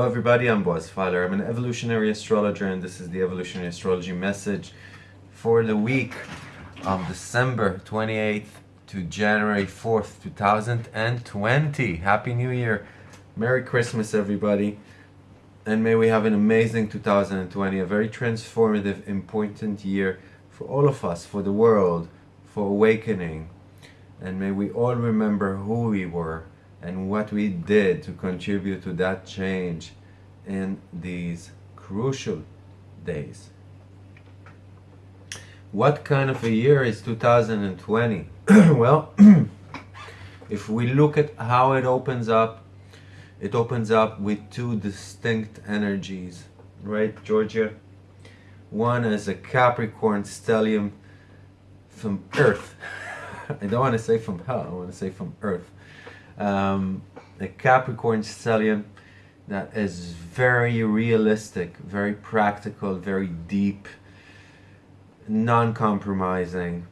Hello everybody, I'm Boaz Fyler. I'm an evolutionary astrologer and this is the evolutionary astrology message for the week of December 28th to January 4th, 2020. Happy New Year. Merry Christmas everybody. And may we have an amazing 2020, a very transformative, important year for all of us, for the world, for awakening. And may we all remember who we were and what we did to contribute to that change in these crucial days. What kind of a year is 2020? well, if we look at how it opens up, it opens up with two distinct energies, right, Georgia? One is a Capricorn stellium from Earth. I don't want to say from hell, I want to say from Earth um, a Capricorn stellium that is very realistic, very practical, very deep, non-compromising,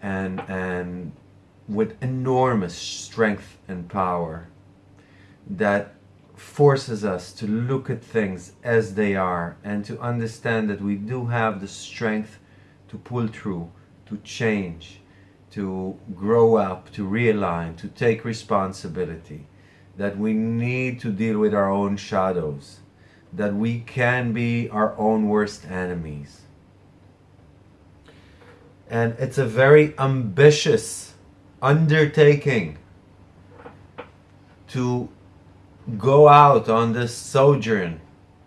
and and with enormous strength and power that forces us to look at things as they are and to understand that we do have the strength to pull through, to change, to grow up, to realign, to take responsibility, that we need to deal with our own shadows, that we can be our own worst enemies. And it's a very ambitious undertaking to go out on this sojourn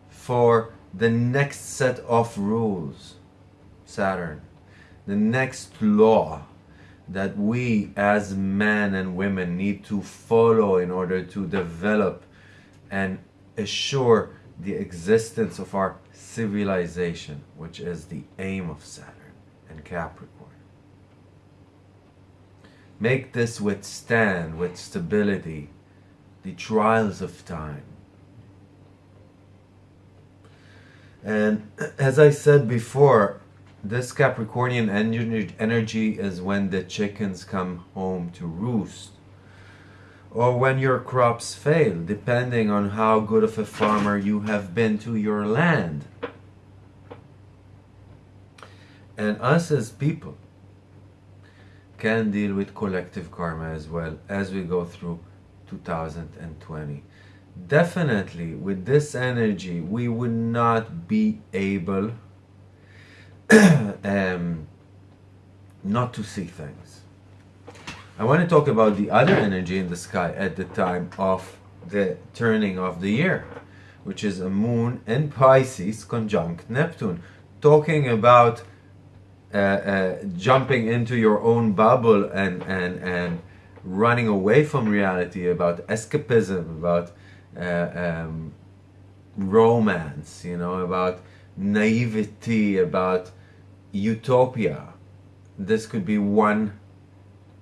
for the next set of rules, Saturn, the next law, that we as men and women need to follow in order to develop and assure the existence of our civilization, which is the aim of Saturn and Capricorn. Make this withstand with stability the trials of time. And as I said before, this Capricornian energy is when the chickens come home to roost. Or when your crops fail, depending on how good of a farmer you have been to your land. And us as people can deal with collective karma as well as we go through 2020. Definitely with this energy we would not be able um, not to see things. I want to talk about the other energy in the sky at the time of the turning of the year, which is a moon in Pisces conjunct Neptune, talking about uh, uh, jumping into your own bubble and, and, and running away from reality, about escapism, about uh, um, romance, you know, about naivety, about utopia. This could be one,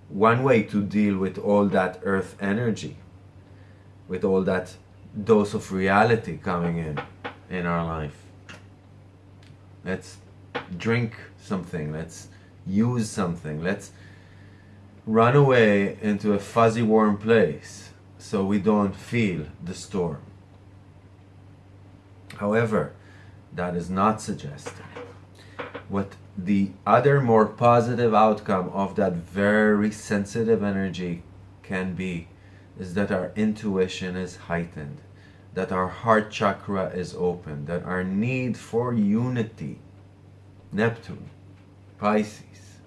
one way to deal with all that earth energy, with all that dose of reality coming in, in our life. Let's drink something, let's use something, let's run away into a fuzzy warm place so we don't feel the storm. However, that is not suggested. What the other more positive outcome of that very sensitive energy can be is that our intuition is heightened, that our heart chakra is open, that our need for unity, Neptune, Pisces,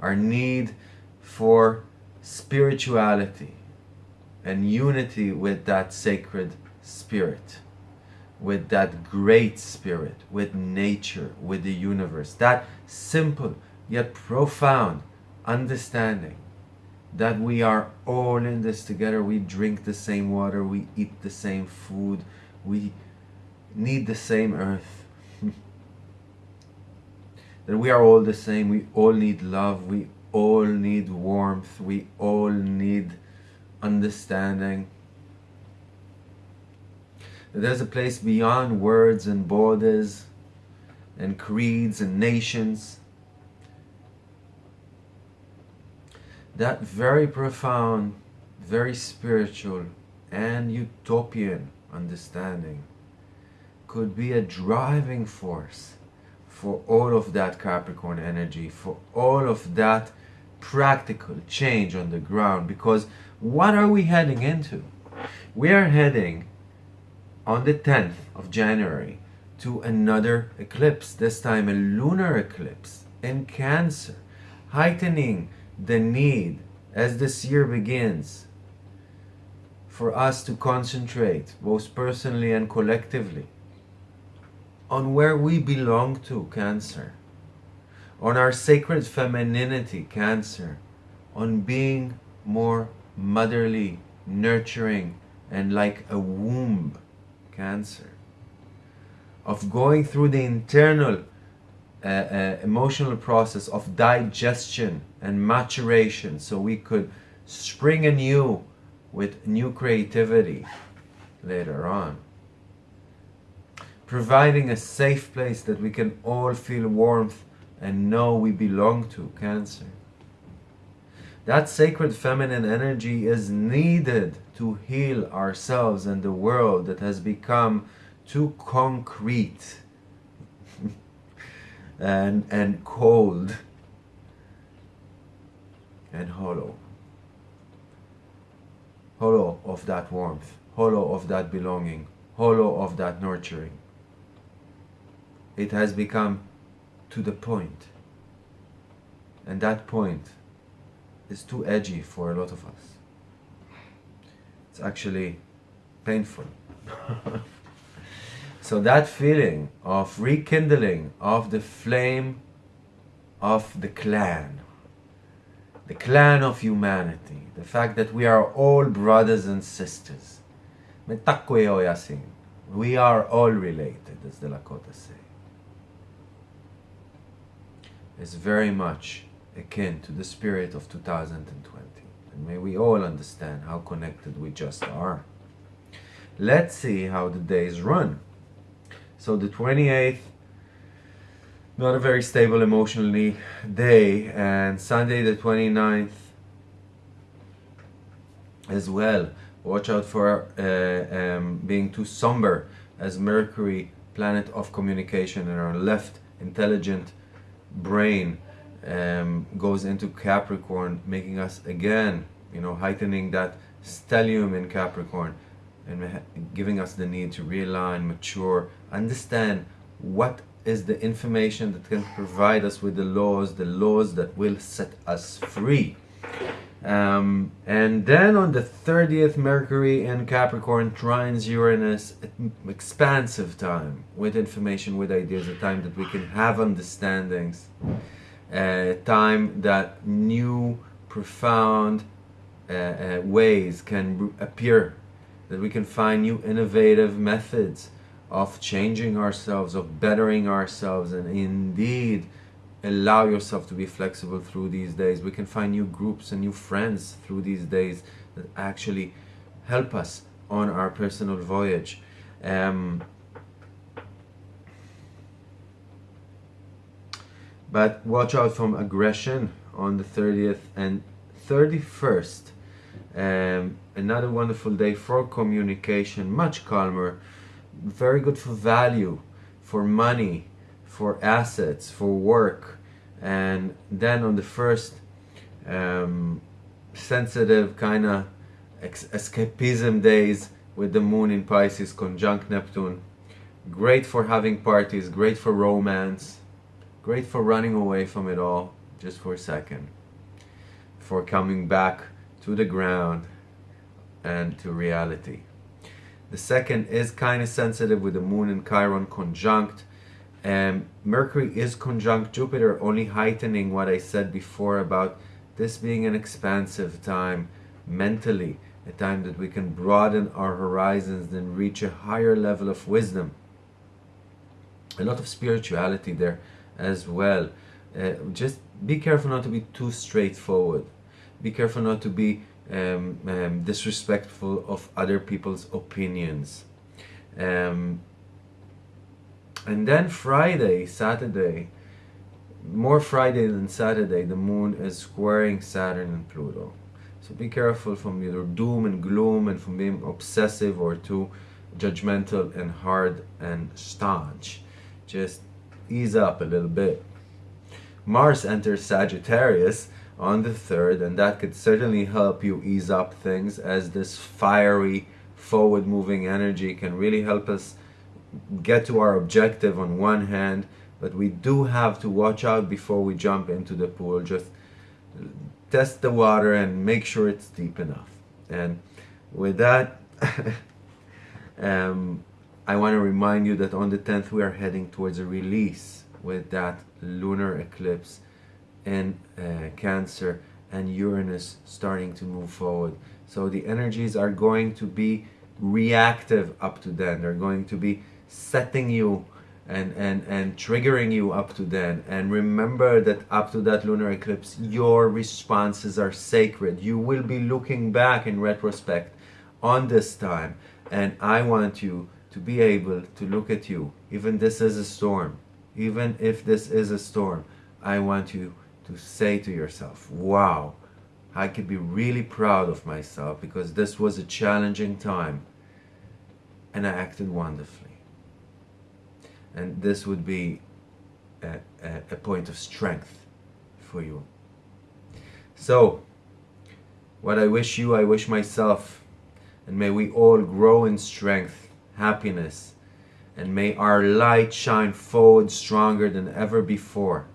our need for spirituality and unity with that sacred spirit with that great spirit, with nature, with the universe. That simple yet profound understanding that we are all in this together. We drink the same water, we eat the same food, we need the same earth. that we are all the same, we all need love, we all need warmth, we all need understanding there's a place beyond words and borders and creeds and nations. That very profound, very spiritual and utopian understanding could be a driving force for all of that Capricorn energy, for all of that practical change on the ground. Because what are we heading into? We are heading on the 10th of January to another eclipse, this time a lunar eclipse in Cancer, heightening the need as this year begins for us to concentrate, both personally and collectively, on where we belong to, Cancer, on our sacred femininity, Cancer, on being more motherly, nurturing, and like a womb, Cancer, of going through the internal uh, uh, emotional process of digestion and maturation so we could spring anew with new creativity later on. Providing a safe place that we can all feel warmth and know we belong to, Cancer. That sacred feminine energy is needed to heal ourselves and the world that has become too concrete and, and cold and hollow. Hollow of that warmth, hollow of that belonging, hollow of that nurturing. It has become to the point. And that point is too edgy for a lot of us. It's actually painful. So that feeling of rekindling of the flame of the clan, the clan of humanity, the fact that we are all brothers and sisters. We are all related, as the Lakota say. Is very much akin to the spirit of 2020. And may we all understand how connected we just are. Let's see how the days run. So the 28th, not a very stable emotionally day, and Sunday the 29th as well. Watch out for uh, um, being too somber as Mercury, planet of communication in our left intelligent brain, um, goes into Capricorn, making us again, you know, heightening that stellium in Capricorn and giving us the need to realign, mature, understand what is the information that can provide us with the laws, the laws that will set us free. Um, and then on the 30th, Mercury in Capricorn trines Uranus, expansive time with information, with ideas, a time that we can have understandings, a time that new, profound uh, uh, ways can appear that we can find new innovative methods of changing ourselves, of bettering ourselves, and indeed allow yourself to be flexible through these days. We can find new groups and new friends through these days that actually help us on our personal voyage. Um, but watch out from aggression on the 30th and 31st um, another wonderful day for communication, much calmer, very good for value, for money, for assets, for work. And then on the first, um, sensitive kind of escapism days with the moon in Pisces conjunct Neptune. Great for having parties, great for romance, great for running away from it all just for a second, for coming back to the ground and to reality. The second is kind of sensitive with the moon and Chiron conjunct. And Mercury is conjunct Jupiter, only heightening what I said before about this being an expansive time mentally, a time that we can broaden our horizons and reach a higher level of wisdom. A lot of spirituality there as well. Uh, just be careful not to be too straightforward be careful not to be um, um, disrespectful of other people's opinions. Um, and then Friday, Saturday, more Friday than Saturday, the moon is squaring Saturn and Pluto. So be careful from either doom and gloom and from being obsessive or too judgmental and hard and staunch. Just ease up a little bit. Mars enters Sagittarius on the 3rd, and that could certainly help you ease up things as this fiery, forward moving energy can really help us get to our objective on one hand, but we do have to watch out before we jump into the pool. Just test the water and make sure it's deep enough. And with that, um, I want to remind you that on the 10th we are heading towards a release with that lunar eclipse in uh, Cancer and Uranus starting to move forward. So the energies are going to be reactive up to then. They're going to be setting you and, and, and triggering you up to then. And remember that up to that lunar eclipse, your responses are sacred. You will be looking back in retrospect on this time. And I want you to be able to look at you, even this is a storm, even if this is a storm, I want you to say to yourself, wow, I could be really proud of myself because this was a challenging time and I acted wonderfully. And this would be a, a, a point of strength for you. So, what I wish you, I wish myself, and may we all grow in strength, happiness, and may our light shine forward stronger than ever before,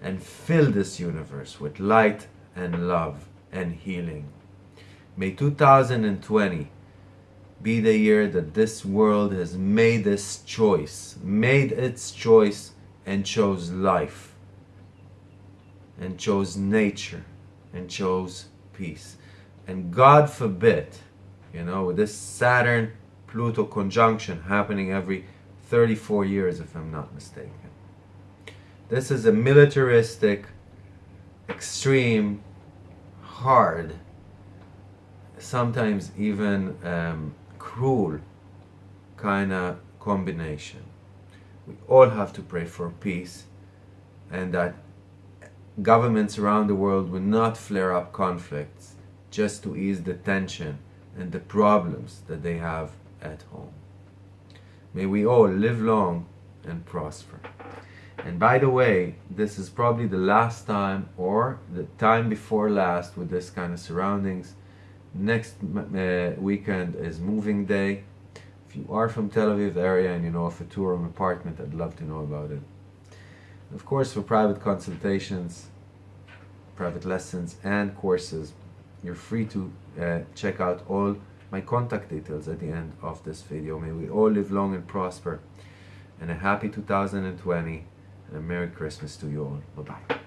and fill this universe with light and love and healing. May 2020 be the year that this world has made this choice, made its choice and chose life, and chose nature, and chose peace. And God forbid, you know, this Saturn Pluto conjunction happening every 34 years, if I'm not mistaken. This is a militaristic, extreme, hard, sometimes even um, cruel kind of combination. We all have to pray for peace and that governments around the world will not flare up conflicts just to ease the tension and the problems that they have at home. May we all live long and prosper. And by the way, this is probably the last time or the time before last with this kind of surroundings next uh, weekend is moving day if you are from Tel Aviv area and you know of a two-room apartment I'd love to know about it of course for private consultations private lessons and courses you're free to uh, check out all my contact details at the end of this video. May we all live long and prosper. And a happy 2020 and a Merry Christmas to you all. Bye bye